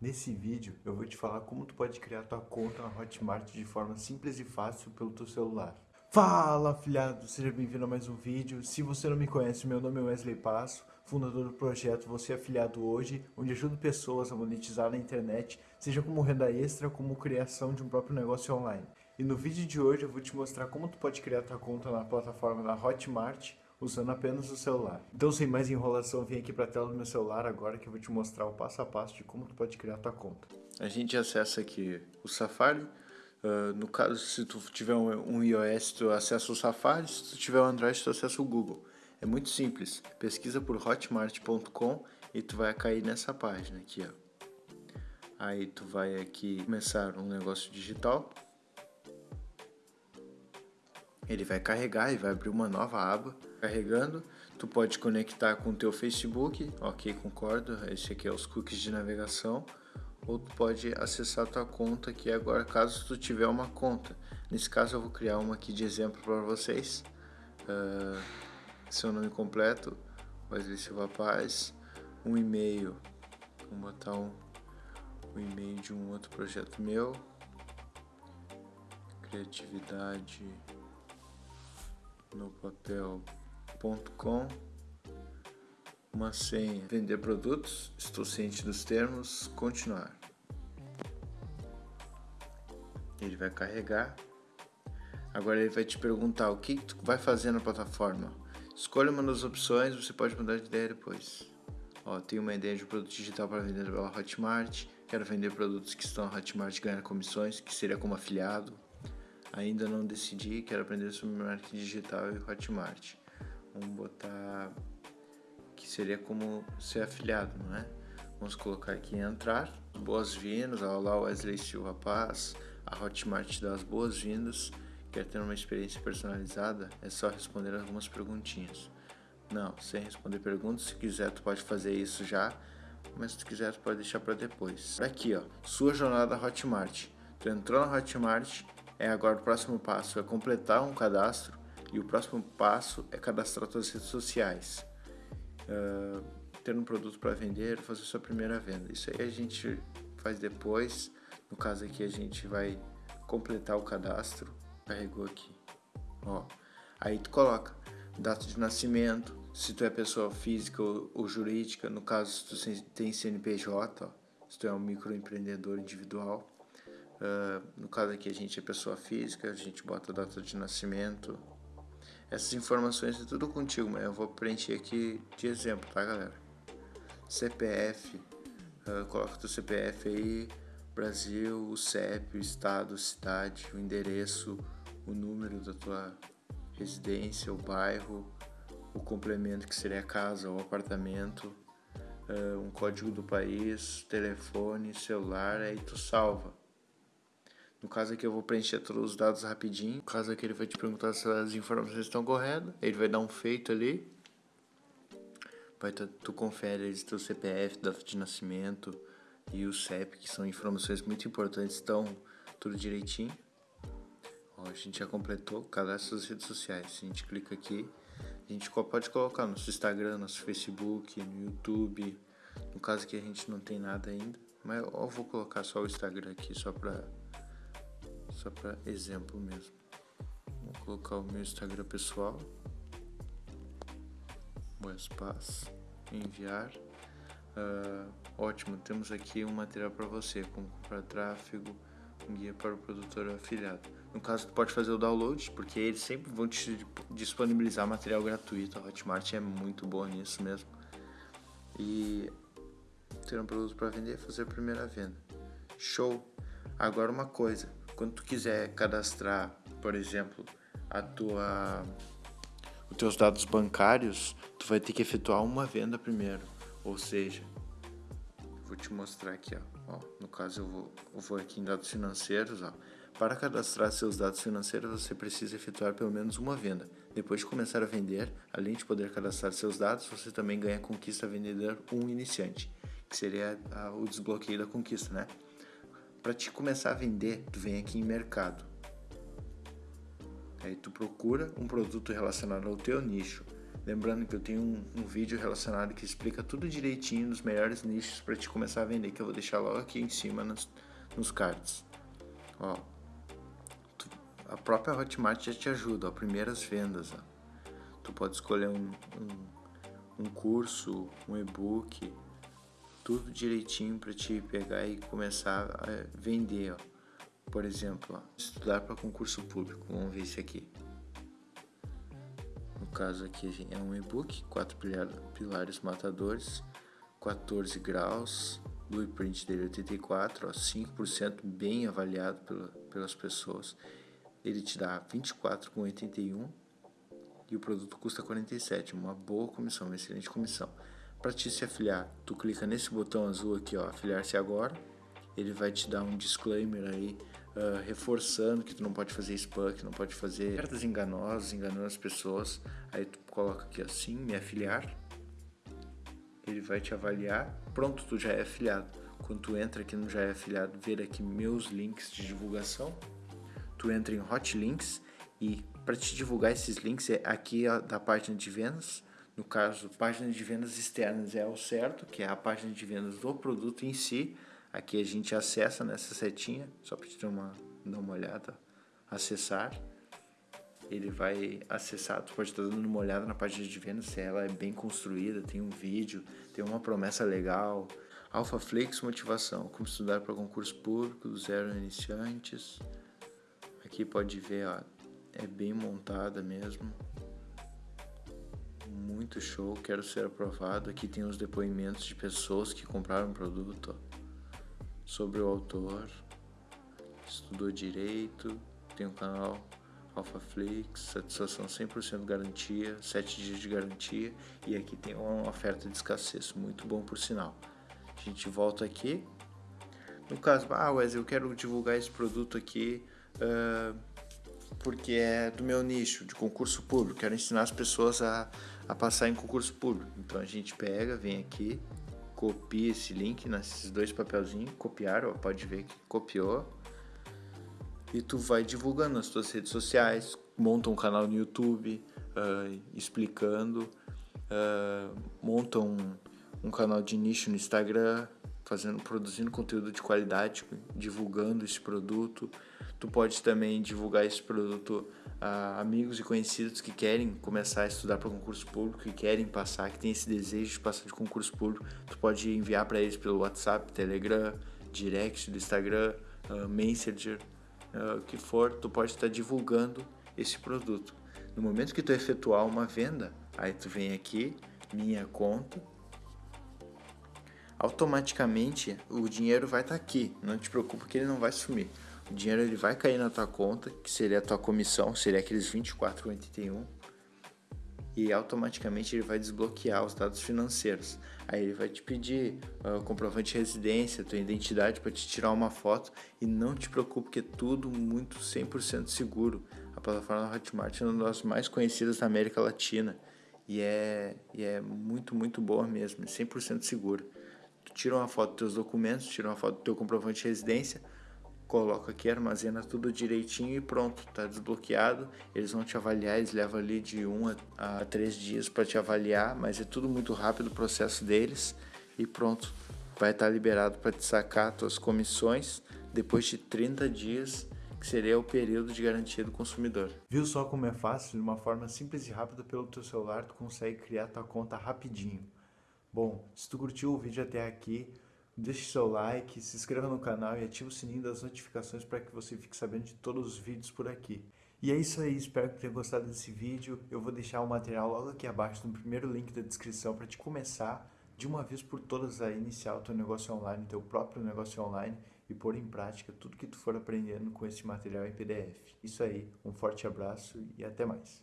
Nesse vídeo eu vou te falar como tu pode criar tua conta na Hotmart de forma simples e fácil pelo teu celular. Fala afiliado, seja bem-vindo a mais um vídeo. Se você não me conhece, meu nome é Wesley Passo, fundador do projeto Você Afiliado Hoje, onde ajudo pessoas a monetizar na internet, seja como renda extra, como criação de um próprio negócio online. E no vídeo de hoje eu vou te mostrar como tu pode criar tua conta na plataforma da Hotmart usando apenas o celular. Então sem mais enrolação, vem aqui para a tela do meu celular agora que eu vou te mostrar o passo a passo de como tu pode criar tua conta. A gente acessa aqui o Safari, uh, no caso se tu tiver um, um, iOS tu acessa o Safari, se tu tiver um Android tu acessa o Google. É muito simples, pesquisa por hotmart.com e tu vai cair nessa página aqui ó. Aí tu vai aqui começar um negócio digital, ele vai carregar e vai abrir uma nova aba carregando. Tu pode conectar com o teu Facebook, ok, concordo. Esse aqui é os cookies de navegação. Ou tu pode acessar tua conta aqui agora, caso tu tiver uma conta. Nesse caso eu vou criar uma aqui de exemplo para vocês. Uh, seu nome completo, Wesley Silva Paz. Um e-mail, vou botar um, um e-mail de um outro projeto meu. Criatividade no papel com uma senha, vender produtos, estou ciente dos termos, continuar. Ele vai carregar. Agora ele vai te perguntar o que tu vai fazer na plataforma. Escolha uma das opções, você pode mudar de ideia depois. Ó, tenho uma ideia de produto digital para vender pela Hotmart. Quero vender produtos que estão na Hotmart e ganhar comissões, que seria como afiliado. Ainda não decidi, quero aprender sobre marketing digital e Hotmart. Vamos botar que seria como ser afiliado, não é? Vamos colocar aqui entrar, boas-vindas, olá Wesley Silva Paz, a Hotmart dá as boas-vindas, quer ter uma experiência personalizada? É só responder algumas perguntinhas. Não, sem responder perguntas, se quiser tu pode fazer isso já, mas se tu quiser tu pode deixar para depois. Aqui ó, sua jornada Hotmart. Tu entrou na Hotmart, é agora o próximo passo é completar um cadastro e o próximo passo é cadastrar suas redes sociais. Uh, ter um produto para vender, fazer sua primeira venda. Isso aí a gente faz depois. No caso aqui a gente vai completar o cadastro. Carregou aqui. Ó. Aí tu coloca data de nascimento, se tu é pessoa física ou, ou jurídica, no caso se tu tem CNPJ, ó, se tu é um microempreendedor individual. Uh, no caso aqui a gente é pessoa física, a gente bota a data de nascimento, essas informações é tudo contigo, mas eu vou preencher aqui de exemplo, tá galera? CPF, uh, coloca teu CPF aí, Brasil, o CEP, o estado, cidade, o endereço, o número da tua residência, o bairro, o complemento que seria casa ou apartamento, uh, um código do país, telefone, celular, aí tu salva. No caso aqui eu vou preencher todos os dados rapidinho. No caso aqui ele vai te perguntar se as informações estão corretas. Ele vai dar um feito ali. Vai tu, tu confere o teu CPF, data de nascimento e o CEP, que são informações muito importantes, estão tudo direitinho. Ó, a gente já completou, cadastra as redes sociais. A gente clica aqui, a gente pode colocar no nosso Instagram, nosso Facebook, no YouTube. No caso que a gente não tem nada ainda, mas eu vou colocar só o Instagram aqui só para só para exemplo mesmo. Vou colocar o meu Instagram pessoal. Wespaz, enviar. Uh, ótimo, temos aqui um material para você, como comprar tráfego, um guia para o produtor afiliado. No caso, tu pode fazer o download, porque eles sempre vão te disponibilizar material gratuito. A Hotmart é muito boa nisso mesmo. E ter um produto para vender, fazer a primeira venda. Show! Agora uma coisa, quando tu quiser cadastrar, por exemplo, a tua os teus dados bancários, tu vai ter que efetuar uma venda primeiro. Ou seja, vou te mostrar aqui, ó. ó no caso eu vou, eu vou aqui em dados financeiros, ó. Para cadastrar seus dados financeiros, você precisa efetuar pelo menos uma venda. Depois de começar a vender, além de poder cadastrar seus dados, você também ganha conquista vendedor 1 um iniciante, que seria a, o desbloqueio da conquista, né? Para te começar a vender, tu vem aqui em mercado. Aí tu procura um produto relacionado ao teu nicho. Lembrando que eu tenho um, um, vídeo relacionado que explica tudo direitinho nos melhores nichos para te começar a vender, que eu vou deixar logo aqui em cima nos, nos cards. Ó, tu, a própria Hotmart já te ajuda, ó, primeiras vendas. Ó. Tu pode escolher um, um, um curso, um e-book, tudo direitinho para te pegar e começar a vender. Ó. Por exemplo, ó, estudar para concurso público. Vamos ver esse aqui caso aqui é um e-book, quatro pilares matadores, 14 graus, blueprint dele 84, ó, 5% bem avaliado pela, pelas pessoas. Ele te dá 24,81 e o produto custa 47, uma boa comissão, uma excelente comissão. Para te se afiliar, tu clica nesse botão azul aqui, ó, afiliar-se agora. Ele vai te dar um disclaimer aí uh, reforçando que tu não pode fazer spam, que não pode fazer ofertas enganosas, enganando as pessoas. Aí tu coloca aqui assim, me afiliar. Ele vai te avaliar. Pronto, tu já é afiliado. Quando tu entra aqui no já é afiliado, ver aqui meus links de divulgação. Tu entra em Hot Links e para te divulgar esses links é aqui da página de vendas. No caso, página de vendas externas é o certo, que é a página de vendas do produto em si. Aqui a gente acessa nessa setinha, só para te dar uma, dar uma olhada, acessar. Ele vai acessar, tu pode estar dando uma olhada na página de vendas, se ela é bem construída, tem um vídeo, tem uma promessa legal. Alpha Flix Motivação, como estudar para concurso público do zero iniciantes. Aqui pode ver, ó, é bem montada mesmo. Muito show, quero ser aprovado. Aqui tem os depoimentos de pessoas que compraram o produto. Sobre o autor, estudou direito, tem um canal AlphaFlix, satisfação 100% garantia, 7 dias de garantia e aqui tem uma oferta de escassez, muito bom por sinal. A gente volta aqui. No caso, ah Wesley, eu quero divulgar esse produto aqui uh, porque é do meu nicho, de concurso público, quero ensinar as pessoas a, a passar em concurso público. Então a gente pega, vem aqui, copia esse link nesses dois papelzinhos, copiar, ó, pode ver que copiou. E tu vai divulgando nas tuas redes sociais, monta um canal no YouTube uh, explicando, uh, monta um, um canal de nicho no Instagram, fazendo, produzindo conteúdo de qualidade, divulgando esse produto. Tu pode também divulgar esse produto a amigos e conhecidos que querem começar a estudar para concurso público, que querem passar, que tem esse desejo de passar de concurso público. Tu pode enviar para eles pelo WhatsApp, Telegram, Direct do Instagram, uh, Messenger, uh, o que for. Tu pode estar divulgando esse produto. No momento que tu efetuar uma venda, aí tu vem aqui, minha conta, automaticamente o dinheiro vai estar tá aqui. Não te preocupe que ele não vai sumir. O dinheiro ele vai cair na tua conta, que seria a tua comissão, seria aqueles 24,81 e automaticamente ele vai desbloquear os dados financeiros. Aí ele vai te pedir uh, comprovante de residência, tua identidade para te tirar uma foto e não te preocupe que é tudo muito 100% seguro. A plataforma Hotmart é uma das mais conhecidas da América Latina e é, e é muito, muito boa mesmo, é 100% segura tira uma foto dos teus documentos, tira uma foto do teu comprovante de residência, coloca aqui, armazena tudo direitinho e pronto, tá desbloqueado. Eles vão te avaliar, eles levam ali de 1 um a 3 dias para te avaliar, mas é tudo muito rápido o processo deles e pronto, vai estar tá liberado para te sacar tuas comissões depois de 30 dias, que seria o período de garantia do consumidor. Viu só como é fácil, de uma forma simples e rápida pelo teu celular, tu consegue criar tua conta rapidinho. Bom, se tu curtiu o vídeo até aqui, deixe seu like, se inscreva no canal e ative o sininho das notificações para que você fique sabendo de todos os vídeos por aqui. E é isso aí, espero que tenha gostado desse vídeo. Eu vou deixar o material logo aqui abaixo no primeiro link da descrição para te começar de uma vez por todas a iniciar o teu negócio online, teu próprio negócio online e pôr em prática tudo que tu for aprendendo com esse material em PDF. Isso aí, um forte abraço e até mais.